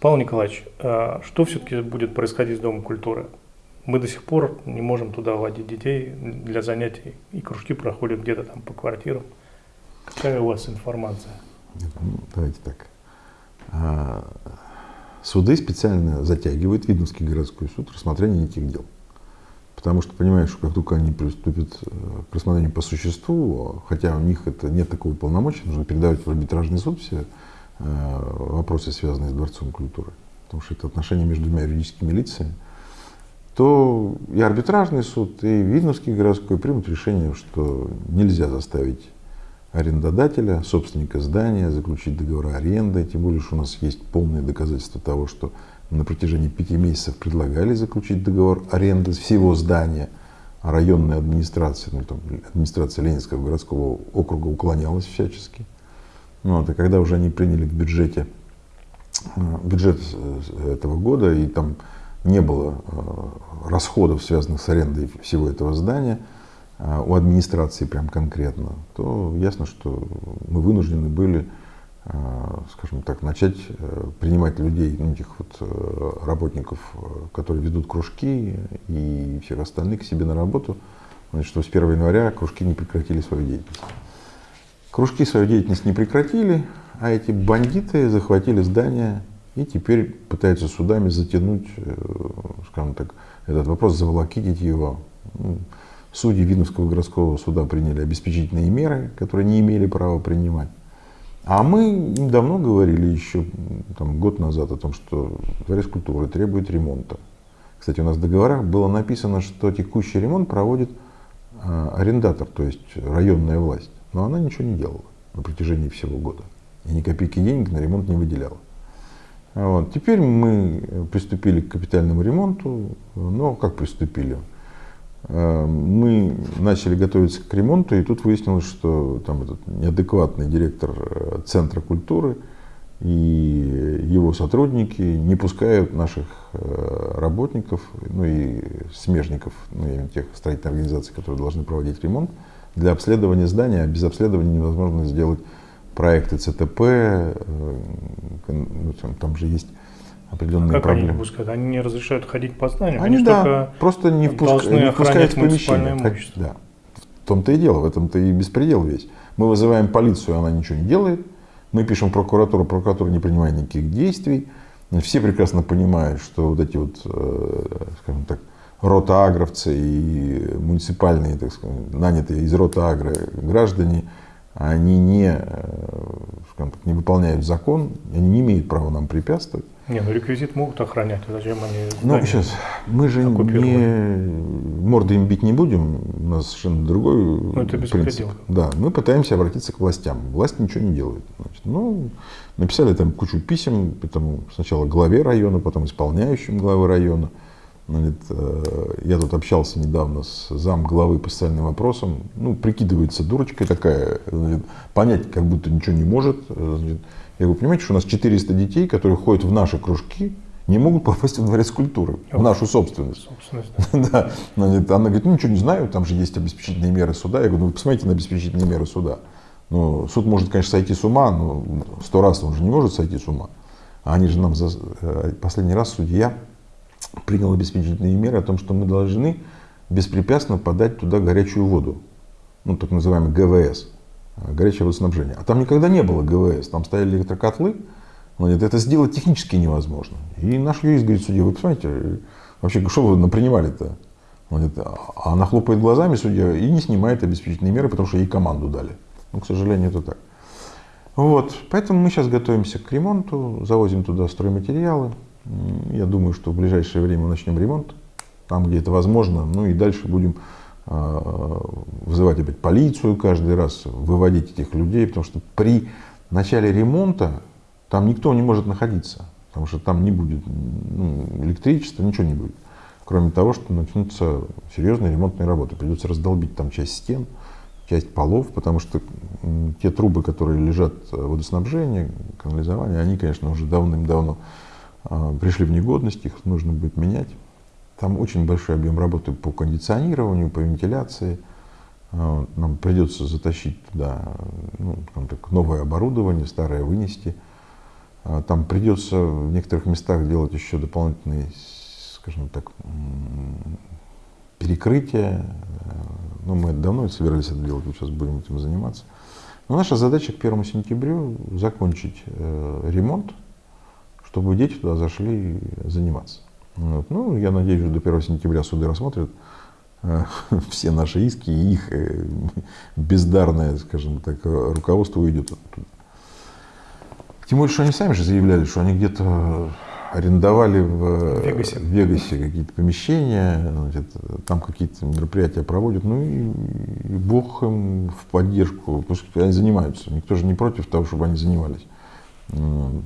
Павел Николаевич, а что все-таки будет происходить с Домом культуры? Мы до сих пор не можем туда водить детей для занятий, и кружки проходят где-то там по квартирам. Какая у вас информация? Ну, давайте так. А, суды специально затягивают Видновский городской суд рассмотрение этих дел. Потому что понимаешь, как только они приступят э, к рассмотрению по существу, хотя у них это нет такого полномочия, нужно передавать в арбитражный суд все вопросы, связанные с Дворцом культуры, потому что это отношения между двумя юридическими лицами, то и арбитражный суд, и Видновский городской примут решение, что нельзя заставить арендодателя, собственника здания, заключить договор аренды, тем более, что у нас есть полные доказательства того, что на протяжении пяти месяцев предлагали заключить договор аренды всего здания, а районная администрация, ну, там, администрация Ленинского городского округа уклонялась всячески. Вот, и когда уже они приняли в бюджете э, бюджет этого года, и там не было э, расходов, связанных с арендой всего этого здания, э, у администрации прям конкретно, то ясно, что мы вынуждены были Э, скажем так, начать э, принимать людей, ну, этих вот э, работников, которые ведут кружки и всех остальных к себе на работу, значит, что с 1 января кружки не прекратили свою деятельность. Кружки свою деятельность не прекратили, а эти бандиты захватили здание и теперь пытаются судами затянуть, скажем так, этот вопрос, заволокитить его. Ну, судьи Видновского городского суда приняли обеспечительные меры, которые не имели права принимать. А мы им давно говорили еще там, год назад о том, что дворец культуры требует ремонта. Кстати, у нас в договорах было написано, что текущий ремонт проводит э, арендатор, то есть районная власть. Но она ничего не делала на протяжении всего года. И ни копейки денег на ремонт не выделяла. Вот. Теперь мы приступили к капитальному ремонту. Но как приступили? Э, мы начали готовиться к ремонту, и тут выяснилось, что там этот неадекватный директор э, Центра культуры и его сотрудники не пускают наших э, работников, ну и смежников, ну, именно тех строительных организаций, которые должны проводить ремонт, для обследования здания. А без обследования невозможно сделать проекты ЦТП, ну, там же есть определенные а как проблемы. Они, не пускают? они не разрешают ходить по зданию? Они, они да, просто не, впуск... не впускают в помещение. Имущество. Да. В том-то и дело, в этом-то и беспредел весь. Мы вызываем полицию, она ничего не делает. Мы пишем прокуратуру, прокуратура не принимает никаких действий. Все прекрасно понимают, что вот эти вот, э, скажем так, ротаагровцы и муниципальные, так сказать, нанятые из ротаагра граждане, они не, э, скажем так, не выполняют закон, они не имеют права нам препятствовать. Не, ну реквизит могут охранять, а зачем они Ну, сейчас, мы же не, морды им бить не будем, у нас совершенно другой ну, это принцип. Да, мы пытаемся обратиться к властям, власть ничего не делает. Значит, ну, написали там кучу писем, потом сначала главе района, потом исполняющим главы района. Значит, э, я тут общался недавно с зам главы по социальным вопросам, ну, прикидывается дурочкой такая, значит, понять как будто ничего не может, значит, я говорю, понимаете, что у нас 400 детей, которые ходят в наши кружки, не могут попасть в дворец культуры, в нашу собственность. собственность да. Она говорит, ну ничего не знаю, там же есть обеспечительные меры суда. Я говорю, ну вы посмотрите на обеспечительные меры суда. Ну, суд может, конечно, сойти с ума, но сто раз он же не может сойти с ума. А они же нам за э, последний раз судья принял обеспечительные меры о том, что мы должны беспрепятственно подать туда горячую воду, ну так называемый ГВС горячее водоснабжение. А там никогда не было ГВС, там стояли электрокотлы. Говорит, это сделать технически невозможно. И наш юрист говорит, судья, вы посмотрите, вообще, что вы напринимали-то? а она хлопает глазами, судья, и не снимает обеспечительные меры, потому что ей команду дали. Ну, к сожалению, это так. Вот, поэтому мы сейчас готовимся к ремонту, завозим туда стройматериалы. Я думаю, что в ближайшее время начнем ремонт, там, где это возможно. Ну и дальше будем Э, вызывать опять полицию каждый раз, выводить этих людей, потому что при начале ремонта там никто не может находиться, потому что там не будет ну, электричества, ничего не будет. Кроме того, что начнутся серьезные ремонтные работы. Придется раздолбить там часть стен, часть полов, потому что те трубы, которые лежат в водоснабжении, канализование, они, конечно, уже давным-давно э, пришли в негодность, их нужно будет менять. Там очень большой объем работы по кондиционированию, по вентиляции. А, нам придется затащить туда ну, так, новое оборудование, старое вынести. А Там придется в некоторых местах делать еще дополнительные, скажем так, перекрытия. Ну, мы давно собирались это делать, вот сейчас будем этим заниматься. Но наша задача к 1 сентябрю закончить э, ремонт, чтобы дети туда зашли заниматься. Вот. Ну, я надеюсь, что до 1 сентября суды рассмотрят э, все наши иски, и их э, бездарное, скажем так, руководство уйдет оттуда. Тем более, что они сами же заявляли, что они где-то арендовали в Вегасе. в Вегасе какие-то помещения, значит, там какие-то мероприятия проводят, ну и, и бог им в поддержку, пусть они занимаются. Никто же не против того, чтобы они занимались. Вот.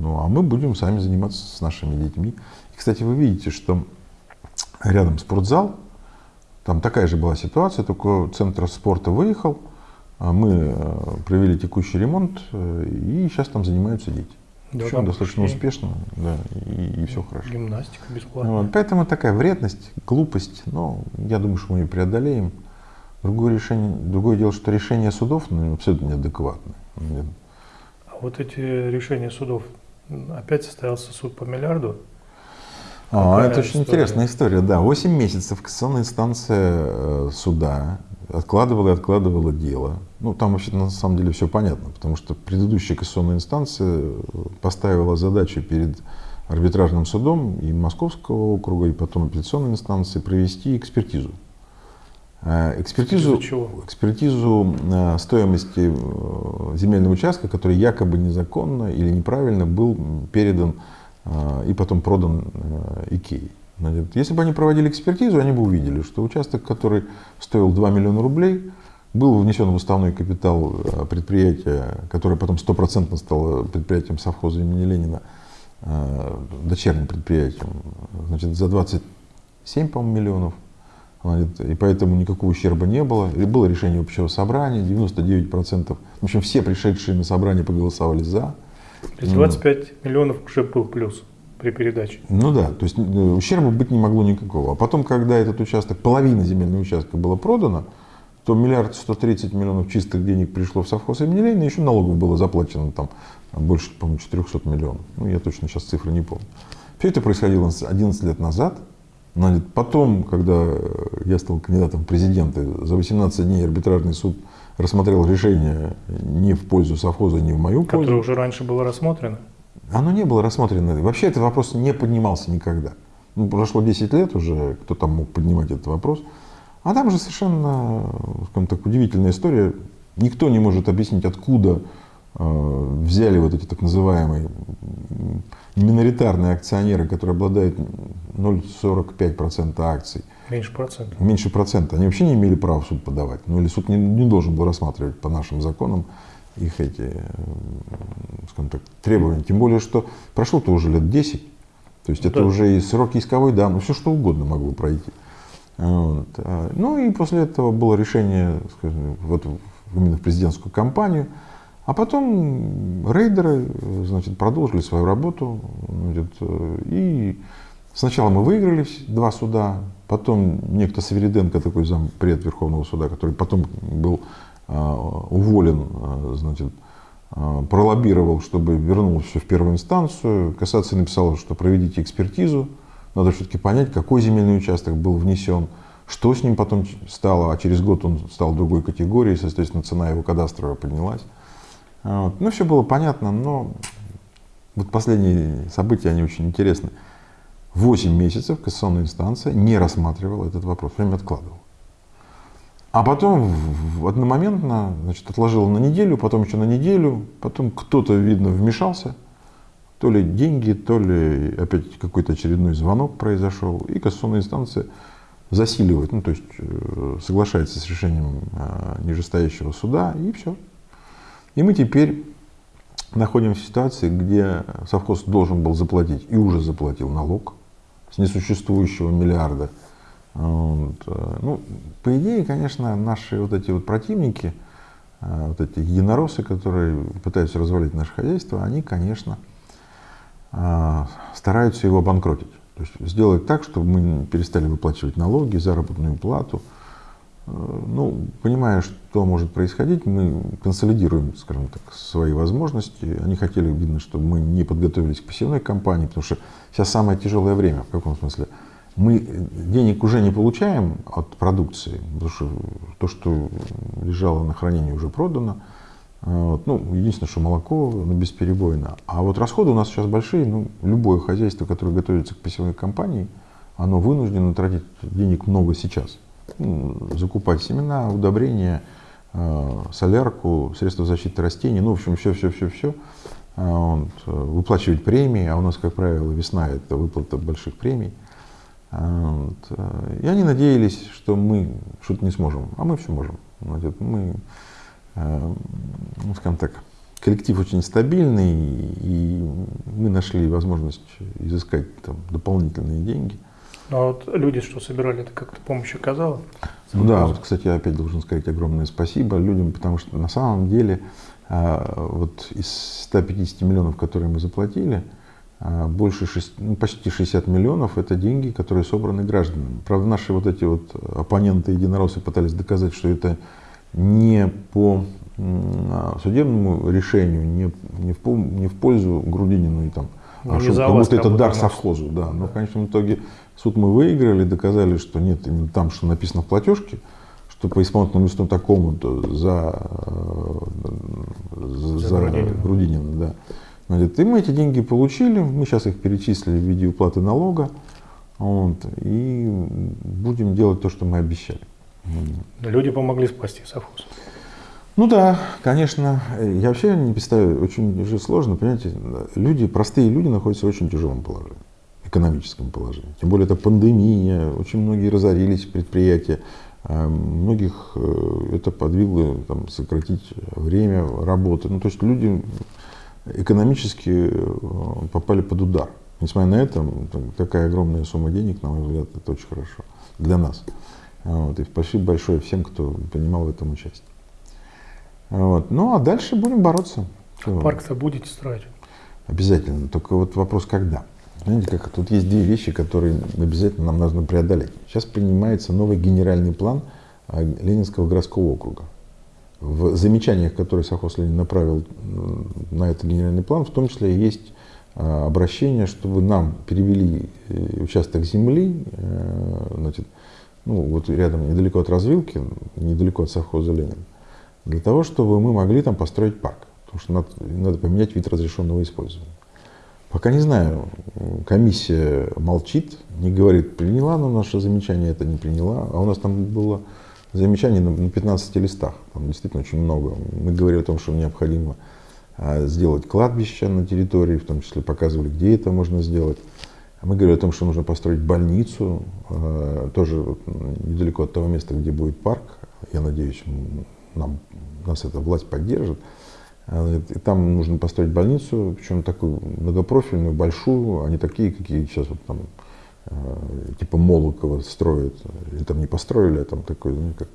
Ну, а мы будем сами заниматься с нашими детьми. И, кстати, вы видите, что рядом спортзал, там такая же была ситуация, только центр спорта выехал, а мы э, провели текущий ремонт, э, и сейчас там занимаются дети. Да, Причем достаточно кружки, успешно, да, и, все хорошо. Гимнастика бесплатная. Вот, поэтому такая вредность, глупость, но я думаю, что мы ее преодолеем. Другое, решение, другое дело, что решение судов ну, абсолютно неадекватное. Вот эти решения судов, опять состоялся суд по миллиарду. А, Какая это очень история? интересная история, да. 8 месяцев кассационная инстанция э, суда откладывала и откладывала дело. Ну, там вообще на самом деле все понятно, потому что предыдущая кассационная инстанция э, поставила задачу перед арбитражным судом и Московского округа, и потом апелляционной инстанции провести экспертизу. Э, Экспертизу, Экспертизу э, стоимости э, земельного участка, который якобы незаконно или неправильно был передан и потом продан Икеей. Значит, Если бы они проводили экспертизу, они бы увидели, что участок, который стоил 2 миллиона рублей, был внесен в уставной капитал предприятия, которое потом стопроцентно стало предприятием совхоза имени Ленина, дочерним предприятием, значит, за 27, по-моему, миллионов. Значит, И поэтому никакого ущерба не было. И было решение общего собрания, 99%. В общем, все пришедшие на собрание проголосовали за. То есть 25 миллионов уже был плюс при передаче. Ну да, то есть э, ущерба быть не могло никакого. А потом, когда этот участок, половина земельного участка была продана, то миллиард сто тридцать миллионов чистых денег пришло в совхоз имени Ленина, еще налогов было заплачено там больше, по-моему, 400 миллионов. Ну, я точно сейчас цифры не помню. Все это происходило 11 лет назад. Значит, Потом, когда я стал кандидатом в президенты, за 18 дней арбитражный суд рассмотрел решение не в пользу совхоза, не в мою пользу. Которое уже раньше было рассмотрено. Оно не было рассмотрено. Вообще этот вопрос не поднимался никогда. Ну, прошло 10 лет уже, кто там мог поднимать этот вопрос. А там же совершенно, скажем так, удивительная история. Никто не может объяснить, откуда взяли вот эти так называемые миноритарные акционеры, которые обладают 0,45% акций, Меньше процента. меньше процента. Они вообще не имели права в суд подавать. Ну или суд не, не должен был рассматривать по нашим законам их эти, э, скажем так, требования. Тем более, что прошло-то уже лет 10. То есть это Да. уже и срок исковой давно, все что угодно могло пройти. Вот. А, Ну и после этого было решение, скажем, вот именно в президентскую кампанию. А потом рейдеры э, значит, продолжили свою работу. Значит, э, и сначала мы выиграли два суда, потом некто Савериденко, такой зампред Верховного суда, который потом был а, уволен, а, значит, пролоббировал, чтобы вернулось все в первую инстанцию. Кассация написала, что проведите экспертизу, надо все-таки понять, какой земельный участок был внесен, что с ним потом стало, а через год он стал другой категории, соответственно, цена его кадастровая поднялась. А, вот. Ну, все было понятно, но вот последние события, они очень интересны. Восемь месяцев кассационная инстанция не рассматривала этот вопрос, время откладывала. А потом одномоментно значит, отложила на неделю, потом еще на неделю, потом кто-то, видно, вмешался, то ли деньги, то ли опять какой-то очередной звонок произошел, и кассационная инстанция засиливает, ну то есть э, соглашается с решением э, нижестоящего суда, и все. И мы теперь находимся в ситуации, где совхоз должен был заплатить и уже заплатил налог с несуществующего миллиарда. Вот. э, Ну, по идее, конечно, наши вот эти вот противники, э, вот эти единороссы, которые пытаются развалить наше хозяйство, они, конечно, э, стараются его обанкротить. То есть сделать так, чтобы мы перестали выплачивать налоги, заработную плату. Ну, понимая, что может происходить, мы консолидируем, скажем так, свои возможности. Они хотели, видно, чтобы мы не подготовились к пассивной кампании, потому что сейчас самое тяжелое время. В каком смысле? Мы денег уже не получаем от продукции, потому что то, что лежало на хранении, уже продано. Вот. Ну, единственное, что молоко ну, бесперебойно. А вот расходы у нас сейчас большие. Ну, любое хозяйство, которое готовится к пассивной кампании, оно вынуждено тратить денег много сейчас закупать семена, удобрения, э, солярку, средства защиты растений, ну, в общем, все-все-все-все, э, выплачивать премии, а у нас, как правило, весна – это выплата больших премий. Э, и они надеялись, что мы что-то не сможем, а мы все можем. Мы, ну, скажем так, коллектив очень стабильный, и мы нашли возможность изыскать там, дополнительные деньги – ну, а вот люди, что собирали, это как-то помощь оказала? Ну да, вот, кстати, я опять должен сказать огромное спасибо людям, потому что на самом деле а, вот из 150 миллионов, которые мы заплатили, а, больше 6, ну, почти 60 миллионов это деньги, которые собраны гражданами. Правда, наши вот эти вот оппоненты единороссы пытались доказать, что это не по судебному решению, не, не, в, не в пользу Грудинину и там, а что, как будто это дар совхозу. Да. Но в конечном итоге Суд мы выиграли, доказали, что нет, именно там, что написано в платежке, что по исполнительному листу такому-то за, за, за Грудинина. Да. И мы эти деньги получили, мы сейчас их перечислили в виде уплаты налога, вот, и будем делать то, что мы обещали. Люди помогли спасти совхоз. Ну да, конечно. Я вообще не представляю, очень же сложно, понимаете, люди, простые люди находятся в очень тяжелом положении экономическом положении. Тем более это пандемия, очень многие разорились предприятия, а многих э, это подвигло там, сократить время работы. Ну, то есть люди экономически э, попали под удар. Несмотря на это, такая огромная сумма денег, на мой взгляд, это очень хорошо для нас. Вот, и спасибо большое всем, кто принимал в этом участие. Вот. Ну а дальше будем бороться. Парк-то будете строить? Обязательно. Только вот вопрос когда. Знаете, как тут есть две вещи, которые обязательно нам нужно преодолеть. Сейчас принимается новый генеральный план а, Ленинского городского округа. В замечаниях, которые Сахос Ленин направил на этот генеральный план, в том числе есть а, обращение, чтобы нам перевели э, участок земли, э, значит, ну, вот рядом, недалеко от развилки, недалеко от совхоза Ленин, для того, чтобы мы могли там построить парк. Потому что надо, надо поменять вид разрешенного использования. Пока не знаю. Комиссия молчит, не говорит, приняла на наше замечание, это не приняла. А у нас там было замечание на 15 листах. Там действительно очень много. Мы говорили о том, что необходимо а, сделать кладбище на территории, в том числе показывали, где это можно сделать. Мы говорили о том, что нужно построить больницу, а, тоже недалеко от того места, где будет парк. Я надеюсь, нам, нас эта власть поддержит. И там нужно построить больницу, причем такую многопрофильную, большую, а не такие, какие сейчас вот там э, типа Молокова строят, или там не построили, а там такой, ну, как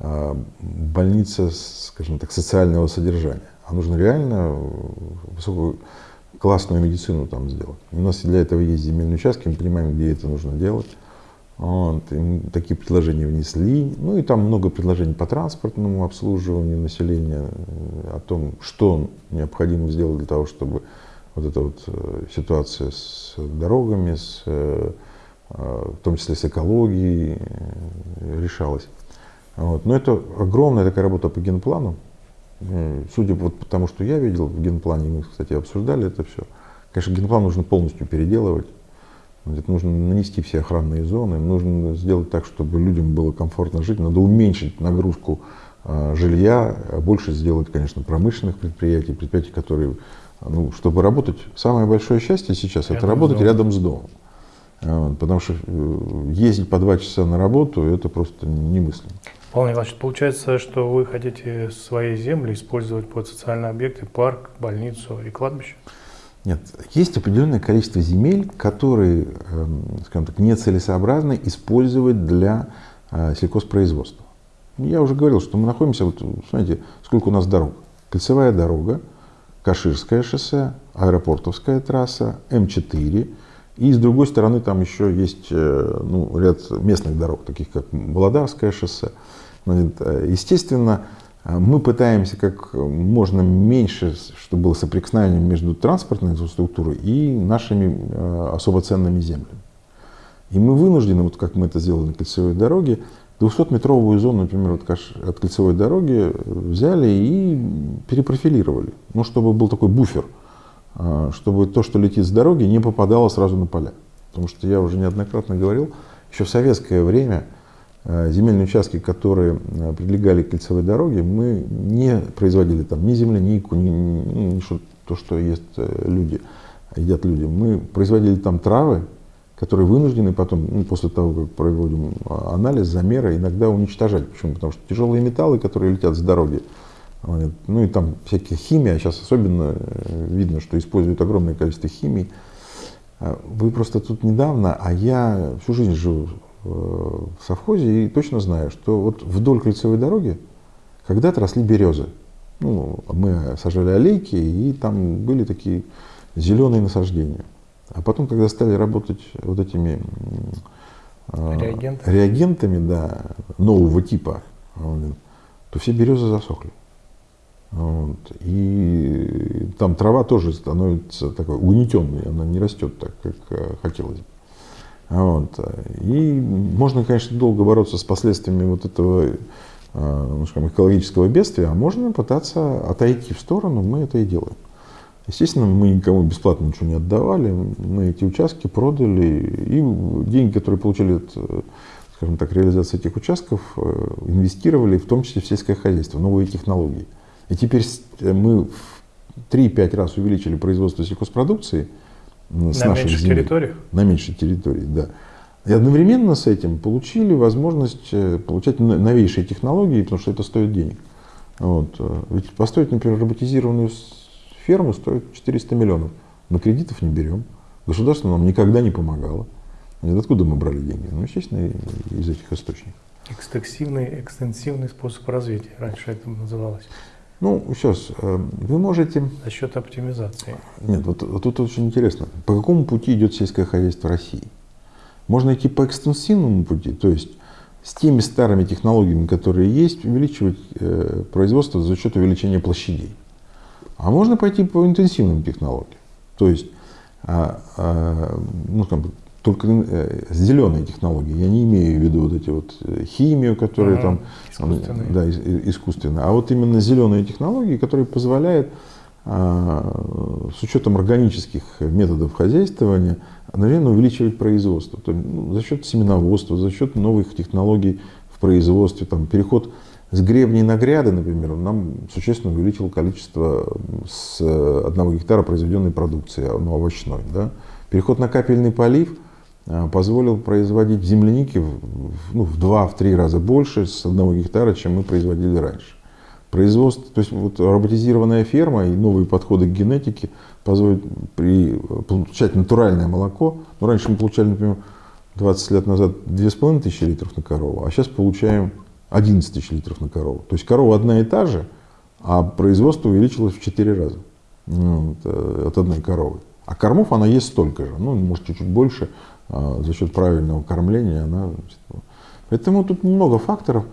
а, больница, скажем так, социального содержания. А нужно реально высокую классную медицину там сделать. У нас для этого есть земельные участки, мы понимаем, где это нужно делать. Вот, такие предложения внесли. Ну и там много предложений по транспортному обслуживанию населения, э, о том, что необходимо сделать для того, чтобы вот эта вот э, ситуация с дорогами, с, э, в том числе с экологией, решалась. Вот. Но это огромная такая работа по генплану. Судя вот по тому, что я видел в генплане, мы, кстати, обсуждали это все, конечно, генплан нужно полностью переделывать. Это нужно нанести все охранные зоны, нужно сделать так, чтобы людям было комфортно жить, надо уменьшить нагрузку э, жилья, а больше сделать, конечно, промышленных предприятий, предприятий, которые, ну, чтобы работать, самое большое счастье сейчас рядом это работать рядом с домом. Вот, потому что э, ездить по два часа на работу это просто немыслимо. Павел Николаевич, получается, что вы хотите свои земли использовать под социальные объекты, парк, больницу и кладбище? Нет, есть определенное количество земель, которые, эм, скажем так, нецелесообразно использовать для э, сельхозпроизводства. Я уже говорил, что мы находимся, вот, смотрите, сколько у нас дорог. Кольцевая дорога, Каширское шоссе, аэропортовская трасса, М4. И с другой стороны там еще есть э, ну, ряд местных дорог, таких как Володарское шоссе. Естественно, мы пытаемся как можно меньше, чтобы было соприкосновение между транспортной инфраструктурой и нашими особо ценными землями. И мы вынуждены, вот как мы это сделали на кольцевой дороге, 200-метровую зону, например, от, от кольцевой дороги взяли и перепрофилировали. Ну, чтобы был такой буфер, а, чтобы то, что летит с дороги, не попадало сразу на поля. Потому что я уже неоднократно говорил, еще в советское время а, земельные участки, которые а, прилегали к кольцевой дороге, мы не производили там ни землянику, ни, ни, ни что, то, что есть э, люди, едят люди. Мы производили там травы, которые вынуждены потом, ну, после того, как проводим а, анализ, замеры, иногда уничтожать. Почему? Потому что тяжелые металлы, которые летят с дороги, ну и там всякие химия, а сейчас особенно э, видно, что используют огромное количество химии. А, вы просто тут недавно, а я всю жизнь живу э, в совхозе и точно знаю, что вот вдоль кольцевой дороги когда-то росли березы. Ну, мы сажали аллейки, и там были такие зеленые насаждения. А потом, когда стали работать вот этими а, Реагенты. реагентами да, нового типа, то все березы засохли. Вот. И там трава тоже становится такой угнетенной, она не растет так, как э, хотелось бы. Вот. И можно, конечно, долго бороться с последствиями вот этого а, ну, скажем, экологического бедствия, а можно пытаться отойти в сторону, мы это и делаем. Естественно, мы никому бесплатно ничего не отдавали, мы эти участки продали, и деньги, которые получили от, скажем так, реализации этих участков, э, инвестировали в том числе в сельское хозяйство, новые технологии. И теперь мы в 3-5 раз увеличили производство сельхозпродукции с на меньших земель, территориях? На меньшей территории, да. И одновременно с этим получили возможность э, получать новейшие технологии, потому что это стоит денег. Вот. Э, ведь построить, например, роботизированную ферму стоит 400 миллионов. Мы кредитов не берем. Государство нам никогда не помогало. Откуда мы брали деньги? Ну, естественно, из этих источников. Экстенсивный, экстенсивный способ развития, раньше это называлось. Ну, сейчас, э, вы можете... За счет оптимизации. Нет, вот, вот тут очень интересно. По какому пути идет сельское хозяйство России? Можно идти по экстенсивному пути, то есть с теми старыми технологиями, которые есть, увеличивать э, производство за счет увеличения площадей. А можно пойти по интенсивным технологиям. То есть, а, а, ну, там, только э, зеленые технологии. Я не имею в виду вот эти вот э, химию, которые ага, там, искусственные. да, искусственно. А вот именно зеленые технологии, которые позволяют а, с учетом органических методов хозяйствования одновременно увеличивать производство. То, ну, за счет семеноводства, за счет новых технологий в производстве, там, переход с гребней на гряды, например, он нам существенно увеличил количество с одного гектара произведенной продукции, ну, овощной. Да? Переход на капельный полив а, позволил производить земляники в, ну, в 2-3 раза больше с одного гектара, чем мы производили раньше. Производство, то есть вот роботизированная ферма и новые подходы к генетике позволят при, получать натуральное молоко. Ну, раньше мы получали, например, 20 лет назад 2500 литров на корову, а сейчас получаем 11 тысяч литров на корову. То есть корова одна и та же, а производство увеличилось в 4 раза ну, э, от одной коровы. А кормов она есть столько же, ну, может, чуть-чуть больше, а за счет правильного кормления она... Поэтому тут много факторов.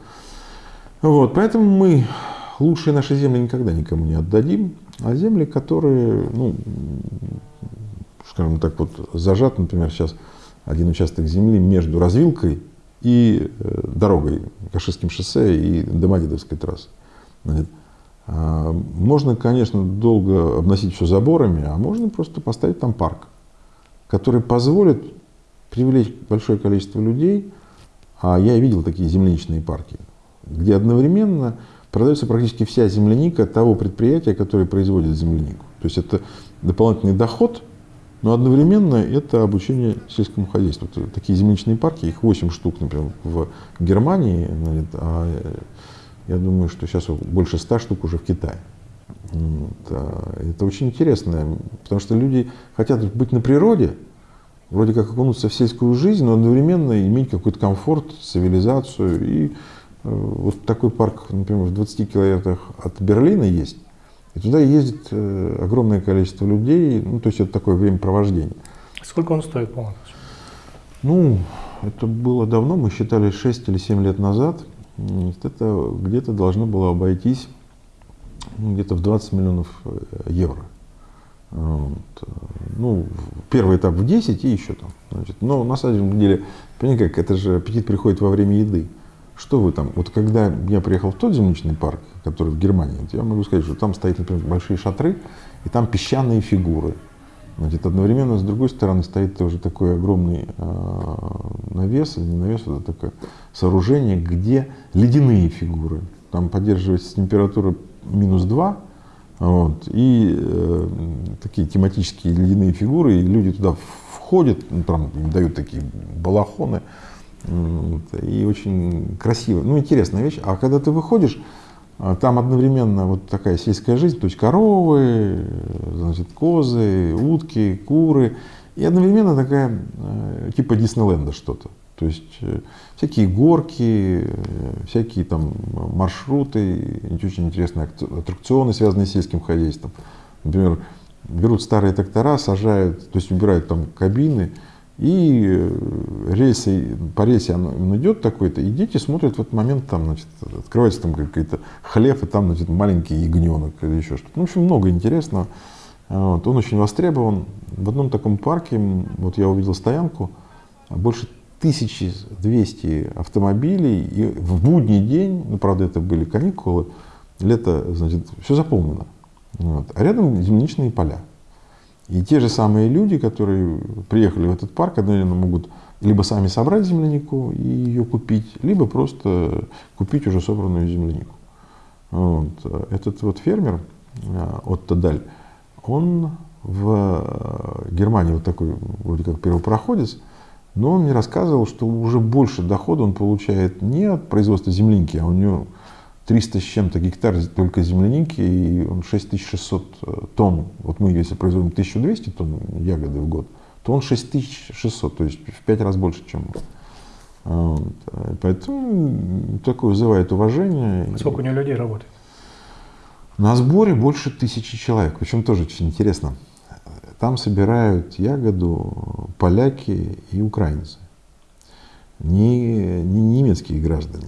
Вот, поэтому мы лучшие наши земли никогда никому не отдадим, а земли, которые, ну, скажем так, вот зажат, например, сейчас один участок земли между развилкой и э, дорогой, Каширским шоссе и Домодедовской трассы. А, можно, конечно, долго обносить все заборами, а можно просто поставить там парк, который позволит привлечь большое количество людей. А я видел такие земляничные парки, где одновременно продается практически вся земляника того предприятия, которое производит землянику. То есть это дополнительный доход – но одновременно это обучение сельскому хозяйству. Это такие земляничные парки, их 8 штук, например, в Германии, а я думаю, что сейчас больше 100 штук уже в Китае. Это очень интересно, потому что люди хотят быть на природе, вроде как окунуться в сельскую жизнь, но одновременно иметь какой-то комфорт, цивилизацию. И э, вот такой парк, например, в 20 километрах от Берлина есть. И туда ездит э, огромное количество людей, ну, то есть это такое времяпровождение. Сколько он стоит, по Ну, это было давно, мы считали 6 или 7 лет назад. это где-то должно было обойтись ну, где-то в 20 миллионов э, евро. Вот. Ну, первый этап в 10 и еще там. Значит, но на самом деле, понимаете как, это же аппетит приходит во время еды. Что вы там? Вот когда я приехал в тот земляничный парк, который в Германии, я могу сказать, что там стоят, например, большие шатры, и там песчаные фигуры. Значит, одновременно с другой стороны стоит тоже такой огромный э, навес, не навес, это такое сооружение, где ледяные фигуры. Там поддерживается температура минус 2, вот, и э, такие тематические ледяные фигуры, и люди туда входят, ну, там им дают такие балахоны, вот, и очень красиво, ну интересная вещь. А когда ты выходишь, а, там одновременно вот такая сельская жизнь, то есть коровы, значит, козы, утки, куры, и одновременно такая э, типа Диснейленда что-то. То есть э, всякие горки, э, всякие там маршруты, очень интересные аттракционы, связанные с сельским хозяйством. Например, берут старые трактора, сажают, то есть убирают там кабины, и э, рельсы, по рельсе он идет такой-то, и дети смотрят в этот момент, там, значит, открывается там какой-то хлеб, и там, значит, маленький ягненок или еще что-то. Ну, в общем, много интересного. Вот. Он очень востребован. В одном таком парке, вот я увидел стоянку, больше 1200 автомобилей, и в будний день, ну, правда, это были каникулы, лето, значит, все заполнено. Вот. А рядом земляничные поля. И те же самые люди, которые приехали в этот парк, одновременно могут либо сами собрать землянику и ее купить, либо просто купить уже собранную землянику. Вот. Этот вот фермер э, от Тадаль, он в Германии вот такой вроде как первопроходец, но он мне рассказывал, что уже больше дохода он получает не от производства земляники, а у него 300 с чем-то гектар только земляники, и он 6600 э, тонн. Вот мы, если производим 1200 тонн ягоды в год, то он 6600, то есть в 5 раз больше, чем мы. Вот. Поэтому такое вызывает уважение. Сколько у него людей работает? На сборе больше тысячи человек, причем тоже очень интересно. Там собирают ягоду поляки и украинцы, не, не немецкие граждане.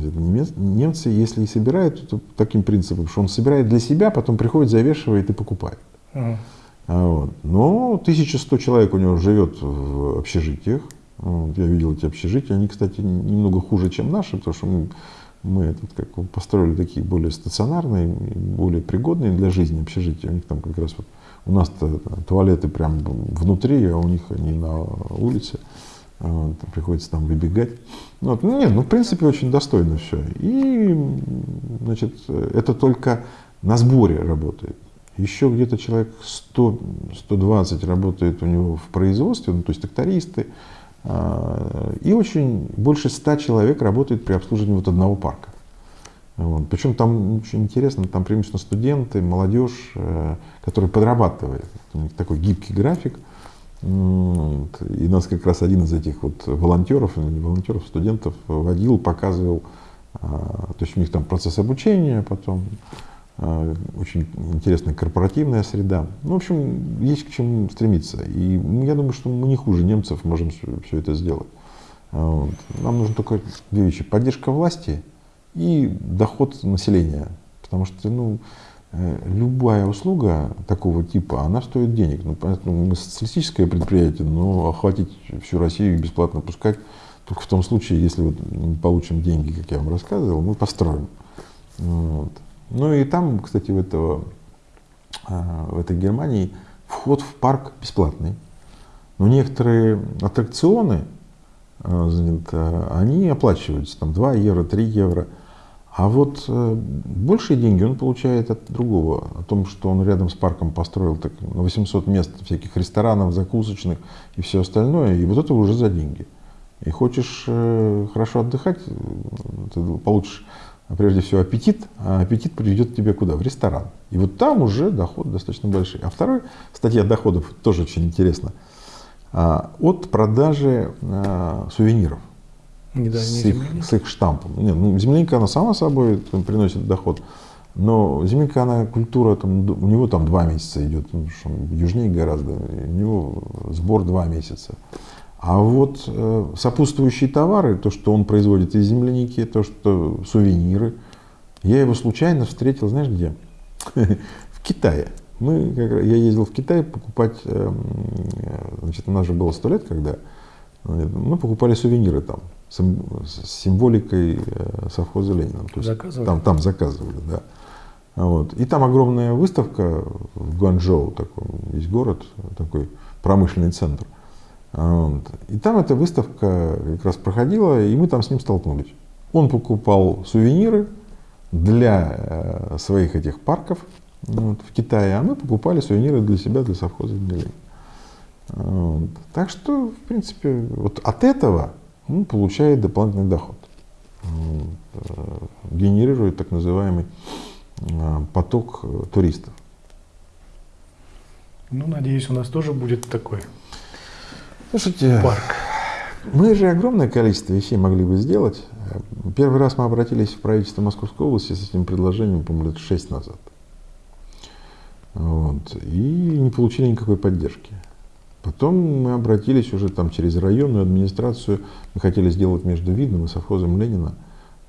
Немцы, если и собирают, то таким принципом, что он собирает для себя, потом приходит, завешивает и покупает. Uh-huh. Вот. Но 1100 человек у него живет в общежитиях. Вот. Я видел эти общежития. Они, кстати, немного хуже, чем наши, потому что мы, мы этот, как, построили такие более стационарные, более пригодные для жизни общежития. У них там как раз вот у нас туалеты прям внутри, а у них они на улице. Вот, приходится там выбегать. Вот. Ну, нет, ну, в принципе, очень достойно все. И, значит, это только на сборе работает. Еще где-то человек 100-120 работает у него в производстве, ну, то есть трактористы. А, и очень больше 100 человек работает при обслуживании вот одного парка. Вот. Причем там очень интересно, там преимущественно студенты, молодежь, э, которые подрабатывают. У них такой гибкий график. И нас как раз один из этих вот волонтеров, не волонтеров, студентов водил, показывал, а, то есть у них там процесс обучения, потом а, очень интересная корпоративная среда. Ну, в общем, есть к чему стремиться. И я думаю, что мы не хуже немцев можем все это сделать. Вот. Нам нужно только две вещи. Поддержка власти и доход населения. Потому что, ну, Э, любая услуга такого типа, она стоит денег. Ну, понятно, мы социалистическое предприятие, но охватить всю Россию и бесплатно пускать только в том случае, если вот мы получим деньги, как я вам рассказывал, мы построим. Вот. Ну и там, кстати, в, этого, э, в этой Германии вход в парк бесплатный. Но некоторые аттракционы, э, они оплачиваются, там 2 евро, 3 евро – а вот э, большие деньги он получает от другого, о том, что он рядом с парком построил так, на 800 мест всяких ресторанов, закусочных и все остальное, и вот это уже за деньги. И хочешь э, хорошо отдыхать, ты получишь прежде всего аппетит, а аппетит приведет тебя куда? В ресторан. И вот там уже доход достаточно большой. А второй статья доходов тоже очень интересна. А, от продажи а, сувениров. С, их, с их штампом. Нет, ну, земляника, она сама собой приносит доход. Но земляника, она культура, там, у него там два месяца идет, ну, что южнее гораздо, у него сбор два месяца. А вот э, сопутствующие товары, то, что он производит из земляники, то, что сувениры, я его случайно встретил, знаешь где? В Китае. Мы, я ездил в Китай покупать, эм, значит, у нас же было сто лет, когда мы покупали сувениры там с символикой э, совхоза Ленина. То есть заказывали? Там, там заказывали, да. Вот. И там огромная выставка в Гуанчжоу, такой, есть город, такой промышленный центр. Вот. И там эта выставка как раз проходила, и мы там с ним столкнулись. Он покупал сувениры для э, своих этих парков вот, в Китае, а мы покупали сувениры для себя, для совхоза для вот. Так что, в принципе, вот от этого он получает дополнительный доход. Э, генерирует так называемый э, поток туристов. Ну, надеюсь, у нас тоже будет такой Слушайте, парк. Мы же огромное количество вещей могли бы сделать. Первый раз мы обратились в правительство Московской области с этим предложением, по-моему, лет шесть назад. Вот. И не получили никакой поддержки. Потом мы обратились уже там через районную администрацию. Мы хотели сделать между Видным и совхозом Ленина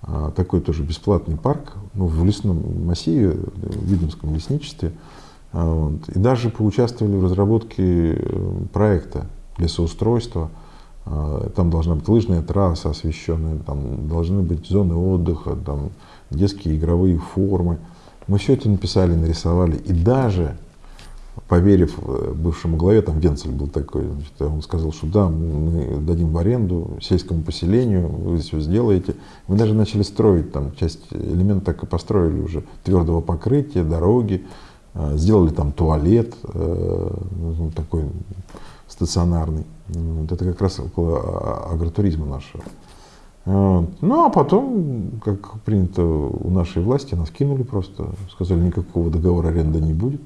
а, такой тоже бесплатный парк ну, в лесном массиве, в Видномском лесничестве. А, вот. И даже поучаствовали в разработке э, проекта лесоустройства. А, там должна быть лыжная трасса освещенная, там должны быть зоны отдыха, там детские игровые формы. Мы все это написали, нарисовали. И даже, поверив э, бывшему главе, там Венцель был такой, значит, он сказал, что да, мы дадим в аренду сельскому поселению, вы все сделаете. Мы даже начали строить там часть элементов, так и построили уже твердого покрытия, дороги, а, сделали там туалет, э, ну, такой стационарный. Это как раз около а, агротуризма нашего. Ну, а потом, как принято у нашей власти, нас кинули просто, сказали, никакого договора аренды не будет,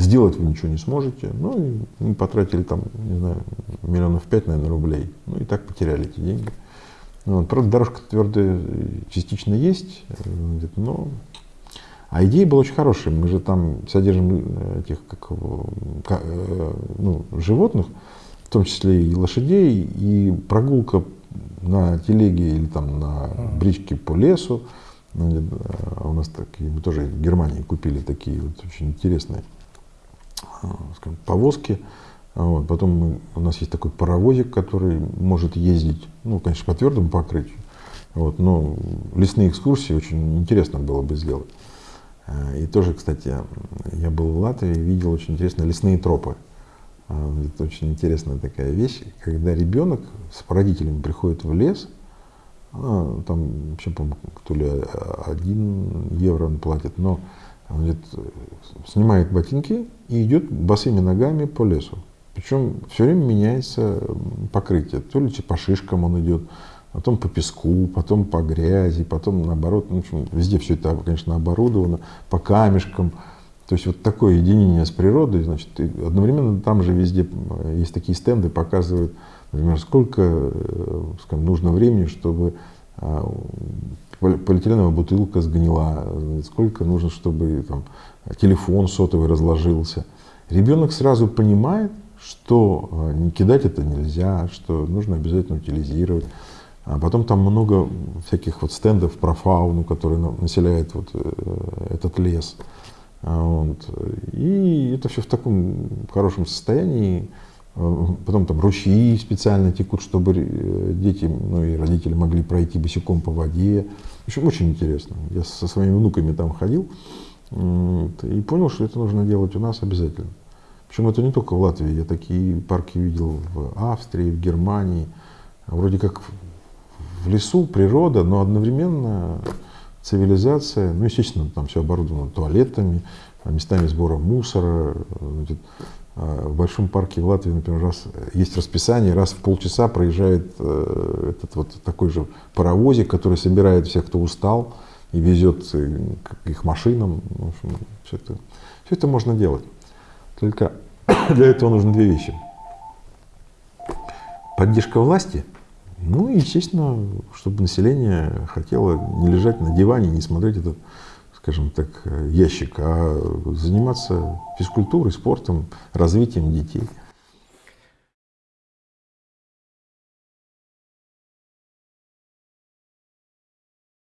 сделать вы ничего не сможете. Ну, и мы потратили там, не знаю, миллионов пять, наверное, рублей. Ну, и так потеряли эти деньги. Вот. Правда, дорожка твердая частично есть, э, но... А идея была очень хорошая. Мы же там содержим э, этих как, э, ну, животных, в том числе и лошадей, и прогулка на телеге или там на бричке по лесу. Ну, а у нас такие, мы тоже в Германии купили такие вот очень интересные скажем, повозки. Вот. Потом мы, у нас есть такой паровозик, который может ездить, ну, конечно, по твердому покрытию. Вот, но лесные экскурсии очень интересно было бы сделать. А, и тоже, кстати, я был в Латвии, видел очень интересные лесные тропы. А, это очень интересная такая вещь, когда ребенок с родителями приходит в лес, а, там вообще, по то ли один евро он платит, но он говорит, снимает ботинки и идет босыми ногами по лесу. Причем все время меняется покрытие. То ли по шишкам он идет, потом по песку, потом по грязи, потом наоборот, ну, в общем, везде все это, конечно, оборудовано, по камешкам. То есть вот такое единение с природой, значит, одновременно там же везде есть такие стенды, показывают, например, сколько э, скажем, нужно времени, чтобы а, полиэтиленовая бутылка сгнила, сколько нужно, чтобы там, телефон сотовый разложился. Ребенок сразу понимает, что э, не кидать это нельзя, что нужно обязательно утилизировать. А потом там много всяких вот стендов про фауну, которые населяет вот этот лес. А, вот. И это все в таком хорошем состоянии. А, потом там ручьи специально текут, чтобы э, дети, ну и родители могли пройти босиком по воде. В общем, очень интересно. Я со своими внуками там ходил и понял, что это нужно делать у нас обязательно. Причем это не только в Латвии. Я такие парки видел в Австрии, в Германии. Вроде как в лесу природа, но одновременно цивилизация, ну, естественно, там все оборудовано туалетами, местами сбора мусора. А, в Большом парке в Латвии, например, раз, есть расписание, раз в полчаса проезжает э, этот вот такой же паровозик, который собирает всех, кто устал, и везет к их машинам. В общем, все, это, все это можно делать. Только для этого нужны две вещи. Поддержка власти – ну и, естественно, чтобы население хотело не лежать на диване, не смотреть этот, скажем так, ящик, а заниматься физкультурой, спортом, развитием детей.